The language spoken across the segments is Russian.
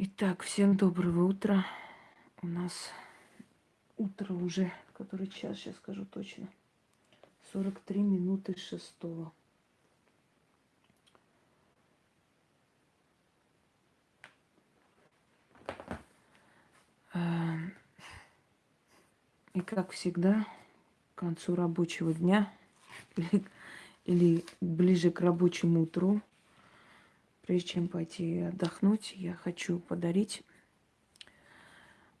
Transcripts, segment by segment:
Итак, всем доброго утра. У нас утро уже, который час, сейчас скажу точно. 43 минуты шестого. Эм, и как всегда, к концу рабочего дня или, или ближе к рабочему утру Прежде чем пойти отдохнуть, я хочу подарить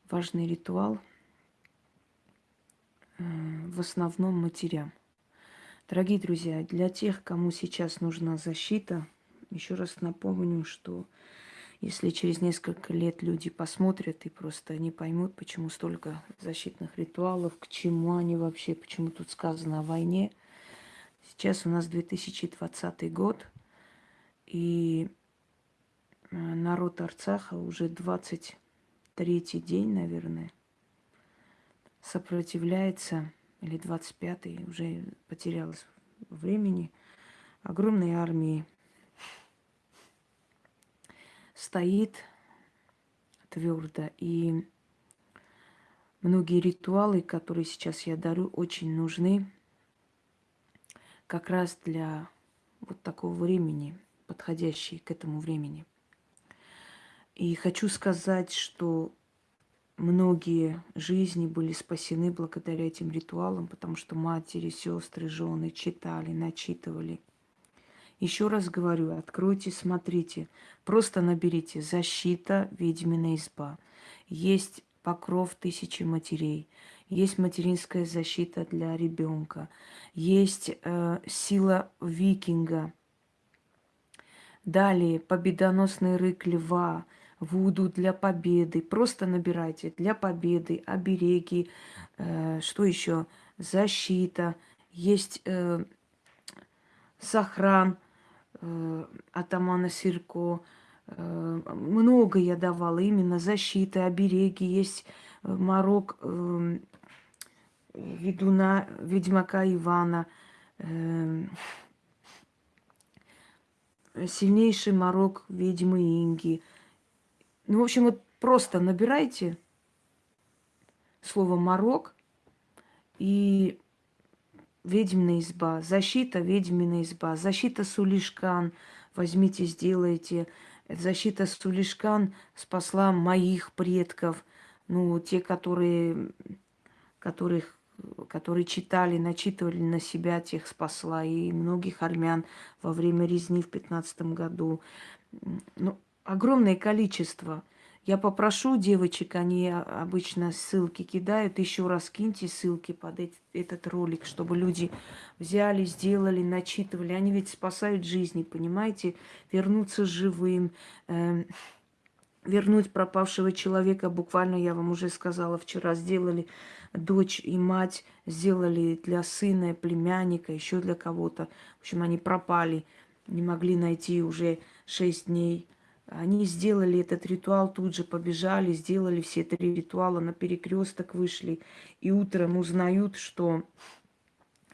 важный ритуал э, в основном матерям. Дорогие друзья, для тех, кому сейчас нужна защита, еще раз напомню, что если через несколько лет люди посмотрят и просто не поймут, почему столько защитных ритуалов, к чему они вообще, почему тут сказано о войне. Сейчас у нас 2020 год, и народ Арцаха уже 23-й день, наверное, сопротивляется, или 25-й, уже потерялось времени, огромной армии стоит твердо. И многие ритуалы, которые сейчас я дарю, очень нужны как раз для вот такого времени, подходящие к этому времени – и хочу сказать, что многие жизни были спасены благодаря этим ритуалам, потому что матери, сестры, жены читали, начитывали. Еще раз говорю, откройте, смотрите, просто наберите «Защита ведьмина изба». Есть покров тысячи матерей, есть материнская защита для ребенка, есть э, сила викинга. Далее победоносный рык льва – Вуду для победы. Просто набирайте для победы, обереги, э, что еще? Защита. Есть э, сохран э, атамана Сирко. Э, много я давала именно защиты, обереги. Есть э, морок э, ведуна, ведьмака Ивана. Э, сильнейший морок ведьмы Инги – ну, в общем, вот просто набирайте слово «морок» и ведьмина изба, защита ведьмина изба, защита Сулишкан, возьмите, сделайте. Защита Сулишкан спасла моих предков, ну, те, которые, которых, которые читали, начитывали на себя, тех спасла, и многих армян во время резни в пятнадцатом году. Ну, огромное количество. Я попрошу девочек, они обычно ссылки кидают, еще раз киньте ссылки под этот ролик, чтобы люди взяли, сделали, начитывали. Они ведь спасают жизни, понимаете? Вернуться живым, э, вернуть пропавшего человека. Буквально, я вам уже сказала, вчера сделали дочь и мать, сделали для сына, племянника, еще для кого-то. В общем, они пропали, не могли найти уже шесть дней они сделали этот ритуал, тут же побежали, сделали все три ритуала, на перекресток вышли. И утром узнают, что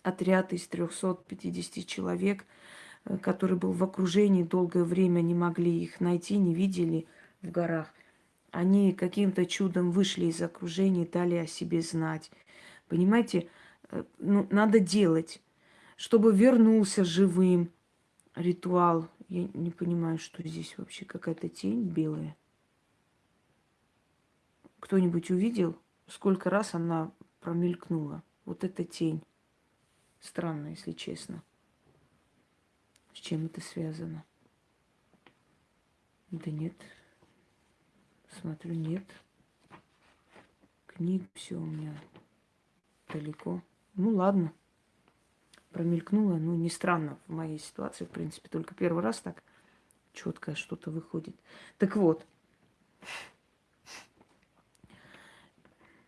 отряд из 350 человек, э, который был в окружении долгое время, не могли их найти, не видели в горах. Они каким-то чудом вышли из окружения, дали о себе знать. Понимаете, э, ну, надо делать, чтобы вернулся живым ритуал, я не понимаю, что здесь вообще какая-то тень белая. Кто-нибудь увидел, сколько раз она промелькнула? Вот эта тень. Странно, если честно. С чем это связано? Да нет. Смотрю, нет. Книг все у меня далеко. Ну ладно промелькнуло, ну, не странно в моей ситуации, в принципе, только первый раз так четко что-то выходит. Так вот,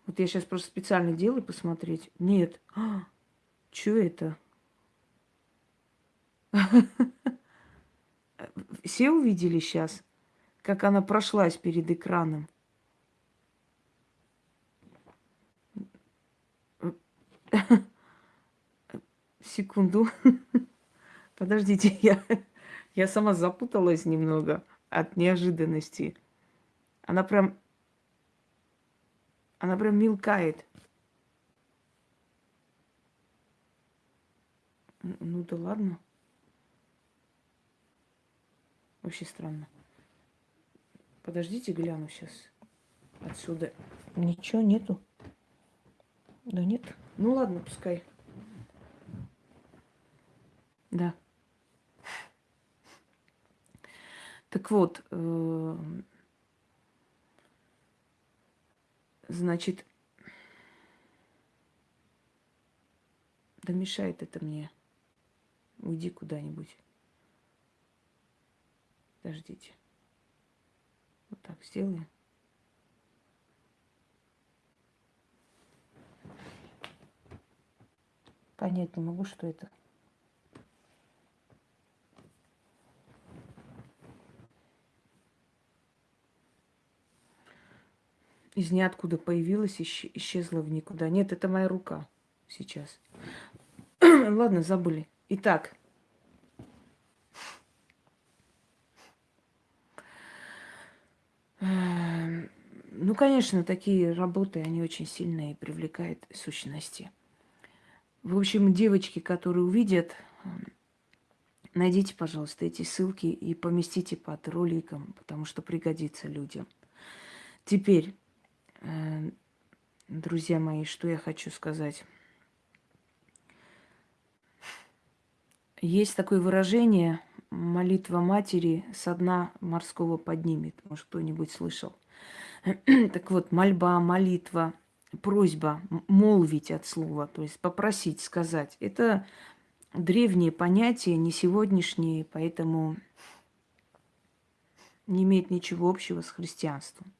вот я сейчас просто специально делаю посмотреть. Нет. А, что это? Все увидели сейчас, как она прошлась перед экраном? Секунду. Подождите, я, я сама запуталась немного от неожиданности. Она прям... Она прям мелкает. Ну да ладно. Вообще странно. Подождите, гляну сейчас. Отсюда ничего нету. Да нет. Ну ладно, пускай. Да. Так вот, э, значит, да мешает это мне. Уйди куда-нибудь. Подождите. Вот так сделаем. Понять не могу, что это. Из ниоткуда появилась, исчезла в никуда. Нет, это моя рука сейчас. Ладно, забыли. Итак, эм, ну, конечно, такие работы, они очень сильные привлекают сущности. В общем, девочки, которые увидят, эм, найдите, пожалуйста, эти ссылки и поместите под роликом, потому что пригодится людям. Теперь, друзья мои, что я хочу сказать. Есть такое выражение «молитва матери со дна морского поднимет». Может, кто-нибудь слышал. так вот, мольба, молитва, просьба, молвить от слова, то есть попросить, сказать. Это древние понятия, не сегодняшние, поэтому не имеет ничего общего с христианством.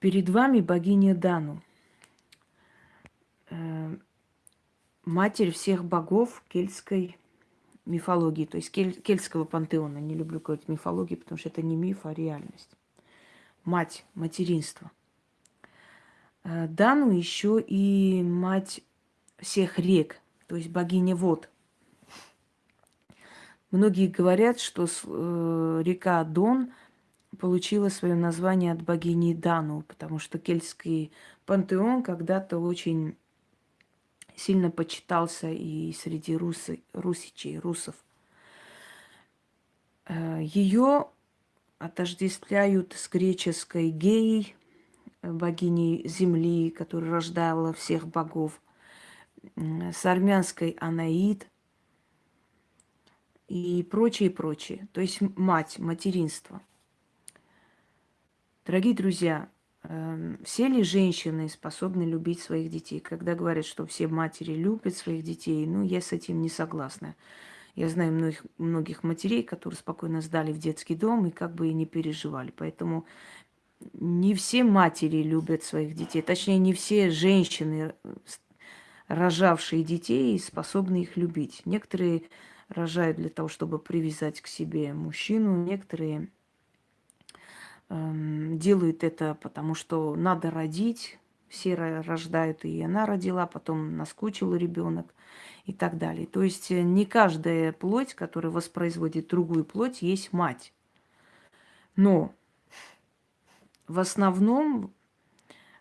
Перед вами богиня Дану э, – матерь всех богов кельтской мифологии, то есть кель, кельтского пантеона. Не люблю говорить мифологии, потому что это не миф, а реальность. Мать, материнство. Э, Дану еще и мать всех рек, то есть богиня вод. Многие говорят, что э, река Дон получила свое название от богини Дану, потому что кельтский пантеон когда-то очень сильно почитался и среди русы, русичей, русов. Э, Ее отождествляют с греческой геей, богиней земли, которая рождала всех богов, с армянской Анаид и прочее, прочее. То есть мать, материнство. Дорогие друзья, Эм, все ли женщины способны любить своих детей? Когда говорят, что все матери любят своих детей, ну, я с этим не согласна. Я знаю многих, многих матерей, которые спокойно сдали в детский дом и как бы и не переживали. Поэтому не все матери любят своих детей. Точнее, не все женщины, рожавшие детей, способны их любить. Некоторые рожают для того, чтобы привязать к себе мужчину, некоторые Эм, делают это, потому что надо родить, все рождают, и она родила, потом наскучил ребенок и так далее. То есть э, не каждая плоть, которая воспроизводит другую плоть, есть мать. Но в основном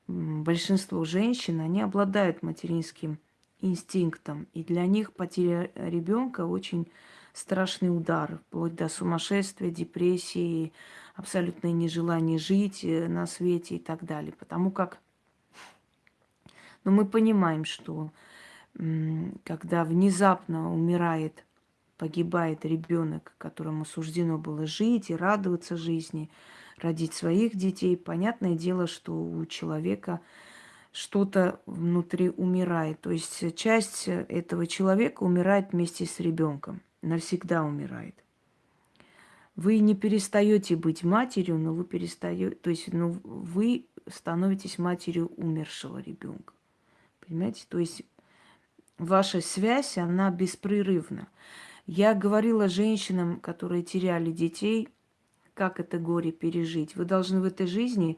большинство женщин, они обладают материнским инстинктом, и для них потеря ребенка очень страшный удар, вплоть до сумасшествия, депрессии, абсолютное нежелание жить э, на свете и так далее. Потому как но ну, мы понимаем, что когда внезапно умирает, погибает ребенок, которому суждено было жить и радоваться жизни, родить своих детей, понятное дело, что у человека что-то внутри умирает. То есть часть этого человека умирает вместе с ребенком, навсегда умирает. Вы не перестаете быть матерью, но вы перестаете, то есть ну, вы становитесь матерью умершего ребенка. Понимаете? То есть ваша связь, она беспрерывна. Я говорила женщинам, которые теряли детей, как это горе пережить. Вы должны в этой жизни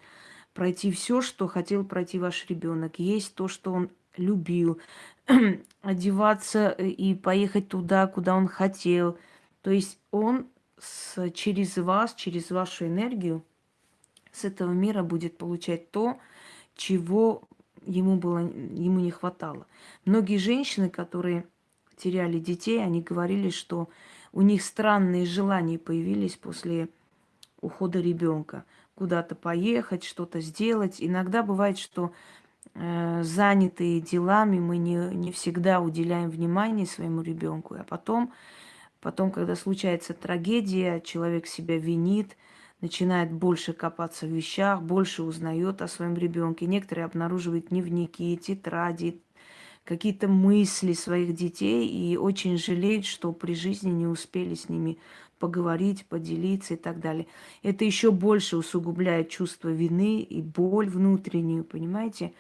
пройти все, что хотел пройти ваш ребенок, есть то, что он любил, одеваться и поехать туда, куда он хотел. То есть он с, через вас, через вашу энергию с этого мира будет получать то, чего ему, было, ему не хватало. Многие женщины, которые теряли детей, они говорили, что у них странные желания появились после ухода ребенка. Куда-то поехать, что-то сделать. Иногда бывает, что э, занятые делами мы не, не всегда уделяем внимание своему ребенку. А потом, потом, когда случается трагедия, человек себя винит, начинает больше копаться в вещах, больше узнает о своем ребенке. Некоторые обнаруживают дневники, тетради, какие-то мысли своих детей и очень жалеют, что при жизни не успели с ними поговорить, поделиться и так далее. Это еще больше усугубляет чувство вины и боль внутреннюю, понимаете?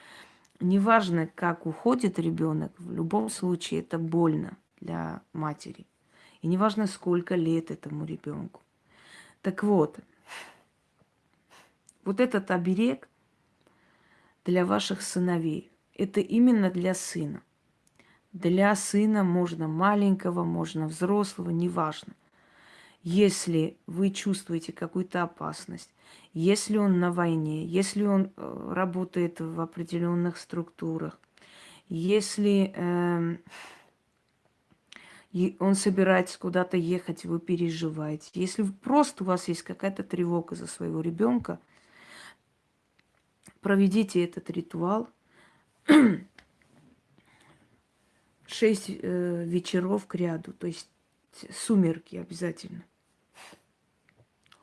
Неважно, как уходит ребенок, в любом случае это больно для матери. И неважно, сколько лет этому ребенку. Так вот, вот этот оберег для ваших сыновей, это именно для сына. Для сына можно маленького, можно взрослого, неважно. Если вы чувствуете какую-то опасность, если он на войне, если он э, работает в определенных структурах, если э, он собирается куда-то ехать, вы переживаете, если просто у вас есть какая-то тревога за своего ребенка, проведите этот ритуал. Шесть э, вечеров к ряду, то есть сумерки обязательно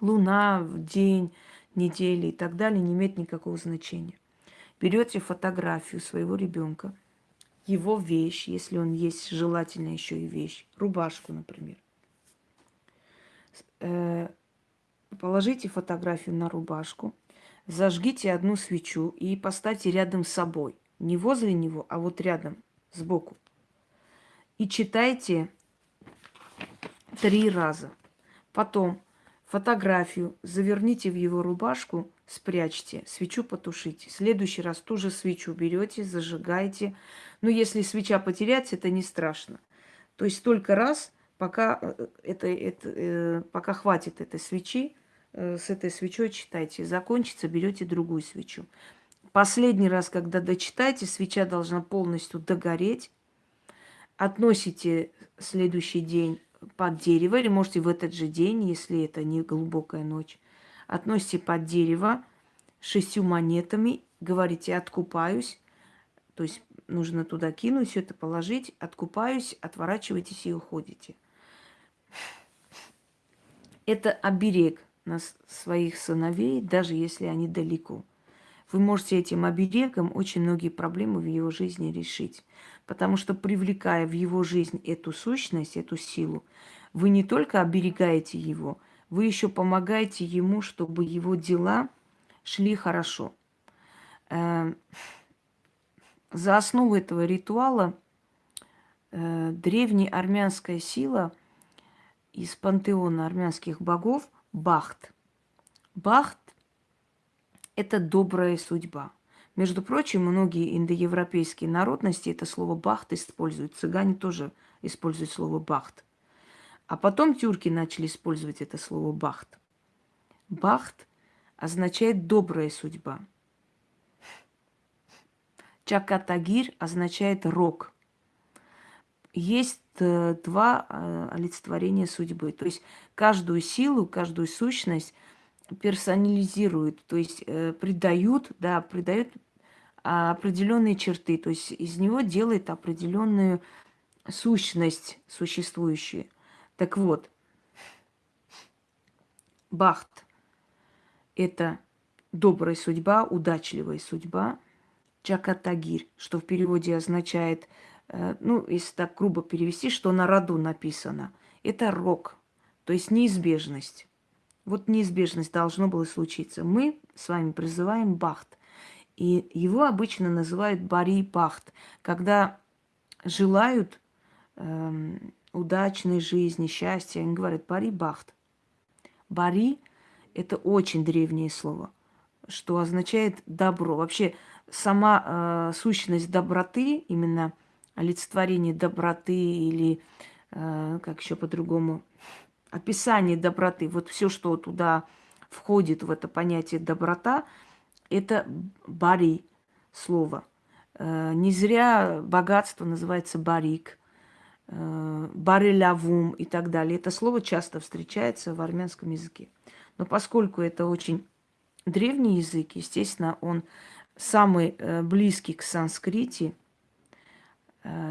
луна, день, недели и так далее не имеет никакого значения. Берете фотографию своего ребенка, его вещь, если он есть, желательно еще и вещь, рубашку, например. Э, положите фотографию на рубашку, зажгите одну свечу и поставьте рядом с собой. Не возле него, а вот рядом, сбоку. И читайте три раза. Потом Фотографию заверните в его рубашку, спрячьте, свечу потушите. В следующий раз ту же свечу берете, зажигаете. Но если свеча потеряется, это не страшно. То есть столько раз, пока, это, это, э, пока хватит этой свечи, э, с этой свечой читайте. Закончится, берете другую свечу. Последний раз, когда дочитаете, свеча должна полностью догореть. Относите следующий день под дерево, или можете в этот же день, если это не глубокая ночь, относите под дерево шестью монетами, говорите «откупаюсь», то есть нужно туда кинуть, все это положить, откупаюсь, отворачивайтесь и уходите. Это оберег на своих сыновей, даже если они далеко. Вы можете этим оберегом очень многие проблемы в его жизни решить. Потому что привлекая в его жизнь эту сущность, эту силу, вы не только оберегаете его, вы еще помогаете ему, чтобы его дела шли хорошо. Э, за основу этого ритуала э, древняя армянская сила из пантеона армянских богов Бахт. Бахт – это добрая судьба – между прочим, многие индоевропейские народности это слово «бахт» используют. Цыгане тоже используют слово «бахт». А потом тюрки начали использовать это слово «бахт». «Бахт» означает «добрая судьба». Чакатагир означает «рок». Есть э, два э, олицетворения судьбы. То есть каждую силу, каждую сущность персонализируют, то есть э, придают, да, придают определенные черты, то есть из него делает определенную сущность существующую. Так вот, Бахт – это добрая судьба, удачливая судьба. Чакатагир, что в переводе означает, э, ну, если так грубо перевести, что на роду написано. Это рок, то есть неизбежность. Вот неизбежность должно было случиться. Мы с вами призываем Бахт. И его обычно называют бари пахт, когда желают эм, удачной жизни, счастья, они говорят бари бахт. Бари – это очень древнее слово, что означает добро. Вообще сама э, сущность доброты, именно олицетворение доброты или, э, как еще по-другому, описание доброты, вот все, что туда входит в это понятие доброта, это бари слово. Э, не зря богатство называется барик, э, барелявум и так далее. Это слово часто встречается в армянском языке. Но поскольку это очень древний язык, естественно, он самый э, близкий к санскрите –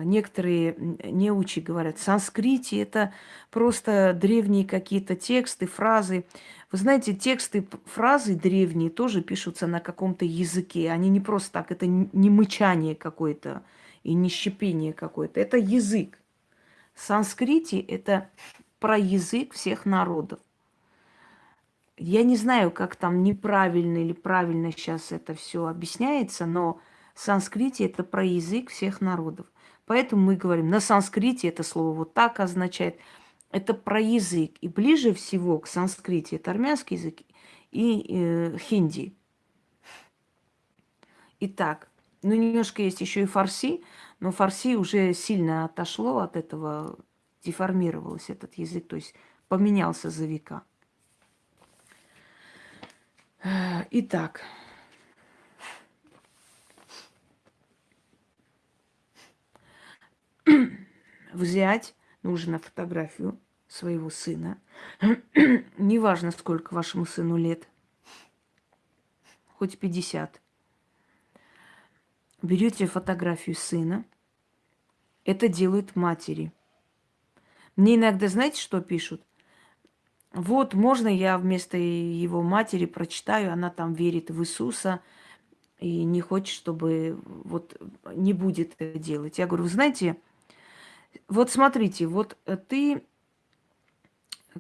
некоторые неучи говорят, санскрите это просто древние какие-то тексты, фразы. Вы знаете, тексты, фразы древние тоже пишутся на каком-то языке. Они не просто так, это не мычание какое-то и не щепение какое-то. Это язык. Санскрите это про язык всех народов. Я не знаю, как там неправильно или правильно сейчас это все объясняется, но санскрите это про язык всех народов. Поэтому мы говорим, на санскрите это слово вот так означает. Это про язык. И ближе всего к санскрите это армянский язык и э, хинди. Итак, ну немножко есть еще и фарси, но фарси уже сильно отошло от этого, деформировался этот язык, то есть поменялся за века. Итак, взять нужно фотографию своего сына. Неважно, сколько вашему сыну лет. Хоть 50. Берете фотографию сына. Это делают матери. Мне иногда, знаете, что пишут? Вот, можно я вместо его матери прочитаю, она там верит в Иисуса и не хочет, чтобы вот не будет это делать. Я говорю, вы знаете, вот смотрите, вот э, ты,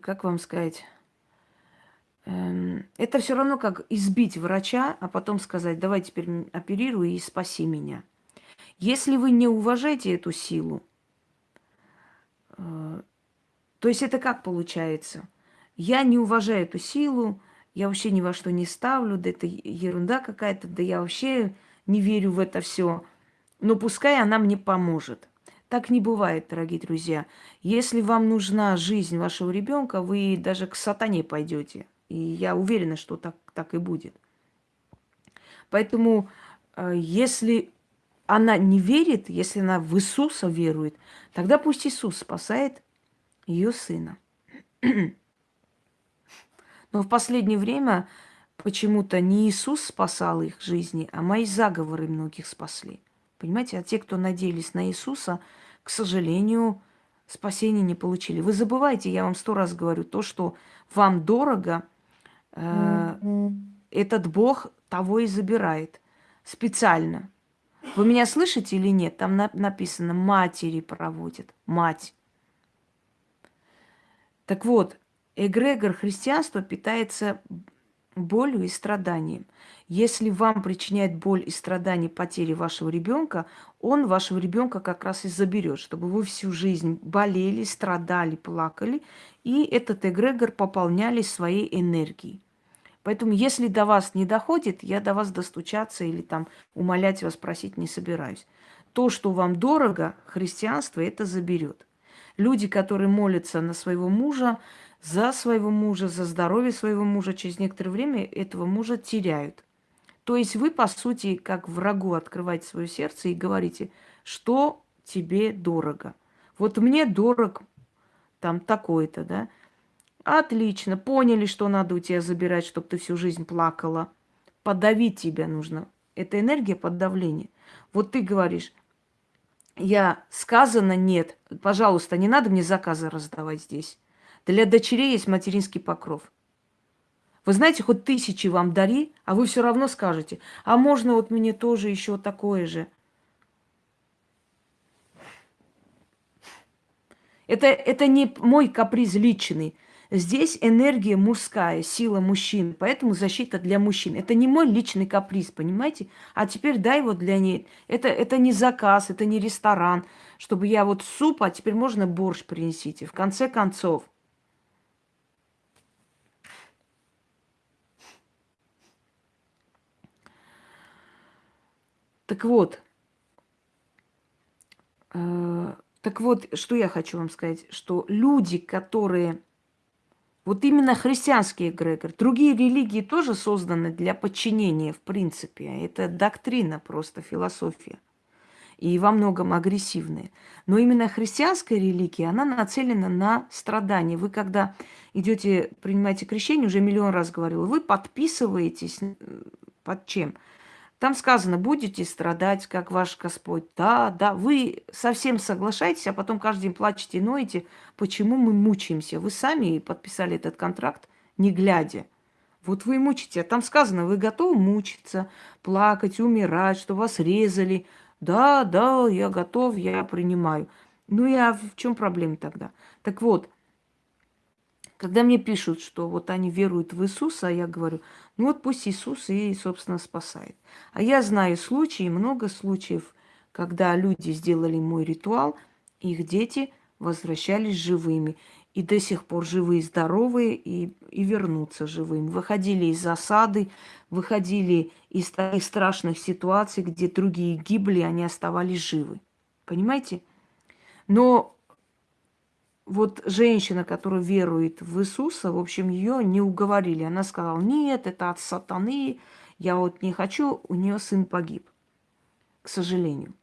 как вам сказать, эм, это все равно как избить врача, а потом сказать, давай теперь оперируй и спаси меня. Если вы не уважаете эту силу, э, то есть это как получается? Я не уважаю эту силу, я вообще ни во что не ставлю, да это ерунда какая-то, да я вообще не верю в это все. Но пускай она мне поможет. Так не бывает, дорогие друзья. Если вам нужна жизнь вашего ребенка, вы даже к сатане пойдете. И я уверена, что так, так и будет. Поэтому, э, если она не верит, если она в Иисуса верует, тогда пусть Иисус спасает ее сына. Но в последнее время почему-то не Иисус спасал их жизни, а мои заговоры многих спасли. Понимаете, а те, кто надеялись на Иисуса, к сожалению, спасения не получили. Вы забывайте, я вам сто раз говорю, то, что вам дорого, э, этот Бог того и забирает специально. Вы меня слышите или нет? Там на- написано матери проводят, мать. Так вот, эгрегор христианства питается болью и страданием. Если вам причиняет боль и страдания потери вашего ребенка, он вашего ребенка как раз и заберет, чтобы вы всю жизнь болели, страдали, плакали, и этот эгрегор пополняли своей энергией. Поэтому, если до вас не доходит, я до вас достучаться или там умолять вас просить не собираюсь. То, что вам дорого, христианство это заберет. Люди, которые молятся на своего мужа, за своего мужа, за здоровье своего мужа, через некоторое время этого мужа теряют. То есть вы, по сути, как врагу открываете свое сердце и говорите, что тебе дорого. Вот мне дорог там такой-то, да? Отлично, поняли, что надо у тебя забирать, чтобы ты всю жизнь плакала. Подавить тебя нужно. Это энергия подавления. Вот ты говоришь, я сказано нет, пожалуйста, не надо мне заказы раздавать здесь. Для дочерей есть материнский покров. Вы знаете, хоть тысячи вам дари, а вы все равно скажете, а можно вот мне тоже еще такое же. Это, это не мой каприз личный. Здесь энергия мужская, сила мужчин, поэтому защита для мужчин. Это не мой личный каприз, понимаете? А теперь дай вот для ней. Это, это не заказ, это не ресторан, чтобы я вот суп, а теперь можно борщ принесите. В конце концов – Так вот, э, так вот, что я хочу вам сказать, что люди, которые Вот именно христианский эгрегор. Другие религии тоже созданы для подчинения, в принципе. Это доктрина просто, философия. И во многом агрессивная. Но именно христианская религия, она нацелена на страдания. Вы когда идете, принимаете крещение, уже миллион раз говорила, вы подписываетесь э, под чем? Там сказано, будете страдать, как ваш Господь. Да, да, вы совсем соглашаетесь, а потом каждый день плачете и ноете, почему мы мучаемся. Вы сами подписали этот контракт, не глядя. Вот вы мучите. А там сказано, вы готовы мучиться, плакать, умирать, что вас резали. Да, да, я готов, я принимаю. Ну, я в чем проблема тогда? Так вот, когда мне пишут, что вот они веруют в Иисуса, я говорю, ну вот пусть Иисус и, собственно, спасает. А я знаю случаи, много случаев, когда люди сделали мой ритуал, их дети возвращались живыми. И до сих пор живые, здоровые и, и вернутся живыми. Выходили из засады, выходили из таких страшных ситуаций, где другие гибли, они оставались живы. Понимаете? Но вот женщина, которая верует в Иисуса, в общем, ее не уговорили. Она сказала, нет, это от сатаны, я вот не хочу, у нее сын погиб, к сожалению.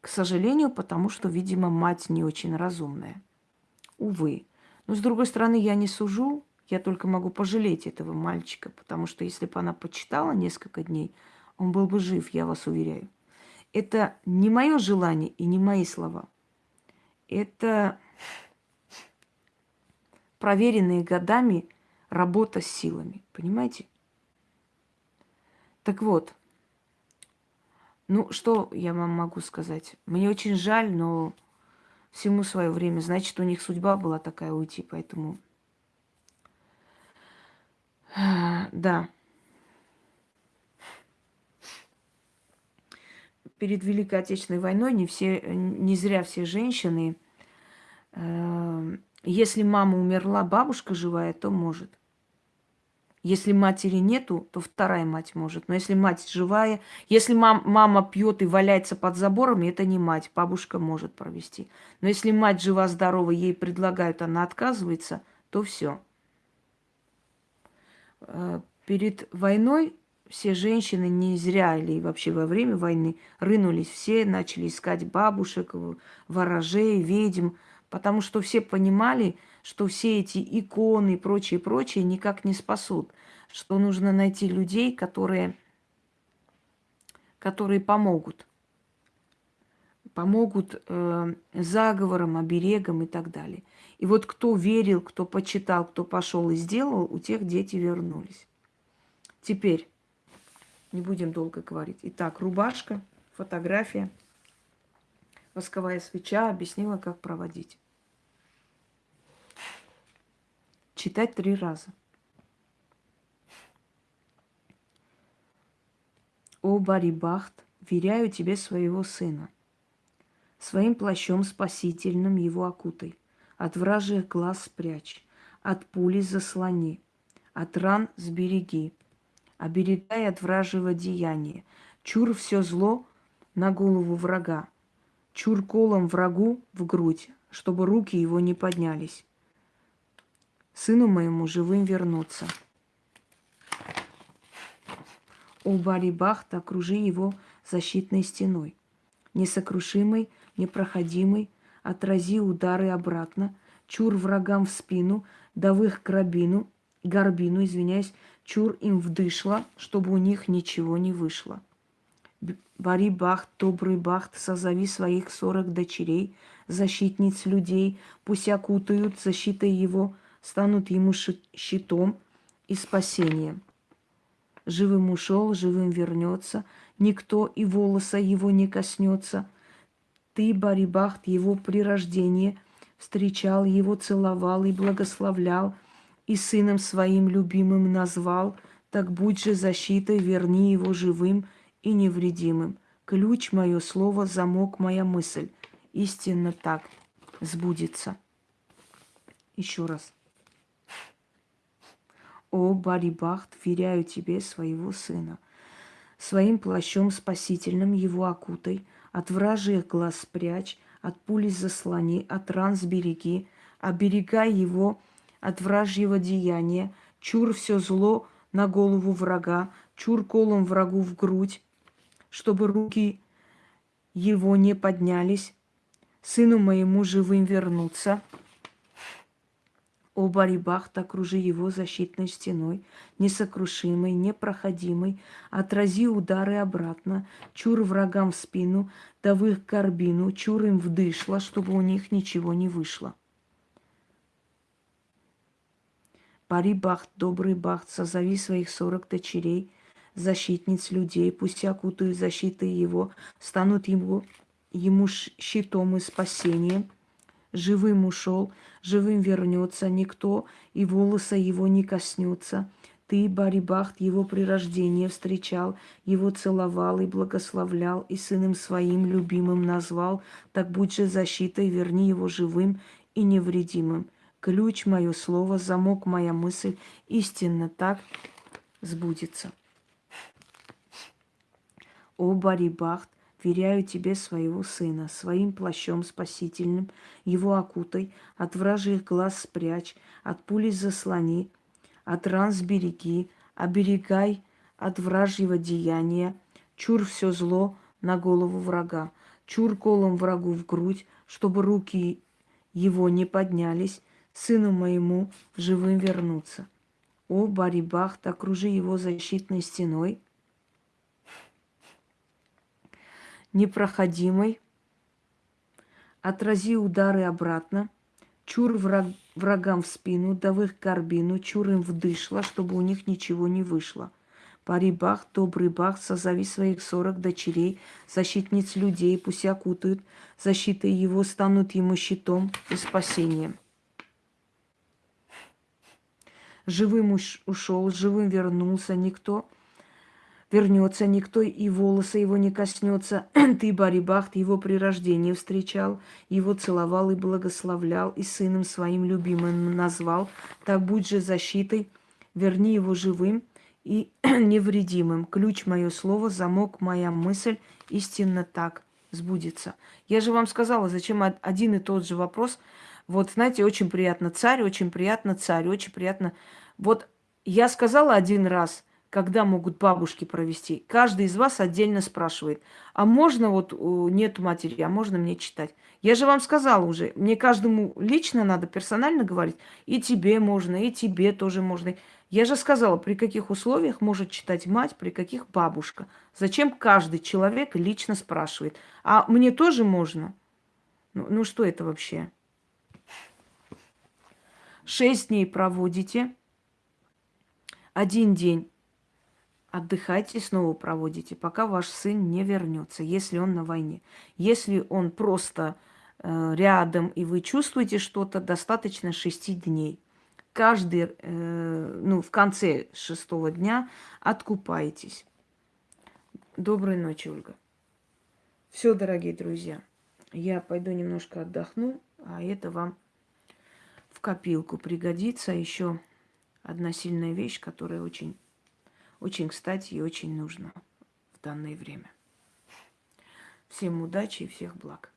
К сожалению, потому что, видимо, мать не очень разумная. Увы. Но, с другой стороны, я не сужу, я только могу пожалеть этого мальчика, потому что если бы она почитала несколько дней, он был бы жив, я вас уверяю. Это не мое желание и не мои слова. Это проверенные годами работа с силами. Понимаете? Так вот, ну, что я вам могу сказать? Мне очень жаль, но всему свое время. Значит, у них судьба была такая уйти, поэтому... Да. Перед Великой Отечественной войной не, все, не зря все женщины э, если мама умерла, бабушка живая, то может. Если матери нету, то вторая мать может. Но если мать живая, если мам, мама пьет и валяется под забором, это не мать, бабушка может провести. Но если мать жива-здорова, ей предлагают, она отказывается, то все. Э, перед войной все женщины не зря или вообще во время войны рынулись все, начали искать бабушек, ворожей, ведьм, Потому что все понимали, что все эти иконы и прочее, прочее никак не спасут. Что нужно найти людей, которые, которые помогут. Помогут э, заговорам, оберегам и так далее. И вот кто верил, кто почитал, кто пошел и сделал, у тех дети вернулись. Теперь, не будем долго говорить. Итак, рубашка, фотография, восковая свеча объяснила, как проводить. Читать три раза. О, Барибахт, веряю тебе своего сына. Своим плащом спасительным его окутай, от вражьих глаз спрячь, от пули заслони, от ран сбереги, оберегай от вражьего деяния. Чур все зло на голову врага, чур колом врагу в грудь, чтобы руки его не поднялись сыну моему живым вернуться. О, Барибахт, окружи его защитной стеной, несокрушимой, непроходимой, отрази удары обратно, чур врагам в спину, да в их грабину, горбину, извиняюсь, чур им вдышло, чтобы у них ничего не вышло. Бари Бахт, добрый Бахт, созови своих сорок дочерей, защитниц людей, пусть окутают защитой его станут ему щитом и спасением. Живым ушел, живым вернется, никто и волоса его не коснется. Ты, Барибахт, его при рождении встречал, его целовал и благословлял, и сыном своим любимым назвал, так будь же защитой, верни его живым и невредимым. Ключ мое слово, замок моя мысль. Истинно так сбудется. Еще раз. О, Барибахт, веряю тебе своего сына. Своим плащом спасительным его окутай, от вражьих глаз спрячь, от пули заслони, от ран сбереги, оберегай его от вражьего деяния, чур все зло на голову врага, чур колом врагу в грудь, чтобы руки его не поднялись, сыну моему живым вернуться. О Барибахт, окружи его защитной стеной, несокрушимой, непроходимой, отрази удары обратно, чур врагам в спину, да в их горбину, чур им вдышло, чтобы у них ничего не вышло. Барибахт, добрый бахт, созови своих сорок дочерей, защитниц людей, пусть окутают защитой его, станут ему, ему щитом и спасением. Живым ушел, живым вернется, никто и волоса его не коснется. Ты, Барибахт, его при рождении встречал, его целовал и благословлял, и сыном своим любимым назвал. Так будь же защитой, верни его живым и невредимым. Ключ мое слово, замок моя мысль, истинно так сбудется. О, Барибахт, веряю тебе своего сына, своим плащом спасительным, его окутай, от вражьих глаз спрячь, от пули заслони, от ран сбереги, оберегай от вражьего деяния, чур все зло на голову врага, чур колом врагу в грудь, чтобы руки его не поднялись, сыну моему живым вернуться. О, Барибахт, окружи его защитной стеной, непроходимой, отрази удары обратно, чур враг, врагам в спину, да в их горбину, чур им вдышло, чтобы у них ничего не вышло. Пари бах, добрый бах, созови своих сорок дочерей, защитниц людей, пусть окутают, защитой его станут ему щитом и спасением. Живым ушел, живым вернулся, никто вернется, никто и волосы его не коснется. Ты, Барибахт, его при рождении встречал, его целовал и благословлял, и сыном своим любимым назвал. Так будь же защитой, верни его живым и невредимым. Ключ мое слово, замок моя мысль, истинно так сбудется. Я же вам сказала, зачем один и тот же вопрос. Вот, знаете, очень приятно царь, очень приятно царь, очень приятно. Вот я сказала один раз – когда могут бабушки провести. Каждый из вас отдельно спрашивает, а можно вот нет матери, а можно мне читать? Я же вам сказала уже, мне каждому лично надо персонально говорить, и тебе можно, и тебе тоже можно. Я же сказала, при каких условиях может читать мать, при каких бабушка. Зачем каждый человек лично спрашивает? А мне тоже можно? Ну, ну что это вообще? Шесть дней проводите, один день отдыхайте, снова проводите, пока ваш сын не вернется, если он на войне. Если он просто э, рядом и вы чувствуете что-то, достаточно шести дней. Каждый, э, ну, в конце шестого дня откупаетесь. Доброй ночи, Ольга. Все, дорогие друзья, я пойду немножко отдохну, а это вам в копилку пригодится. Еще одна сильная вещь, которая очень очень кстати и очень нужно в данное время. Всем удачи и всех благ.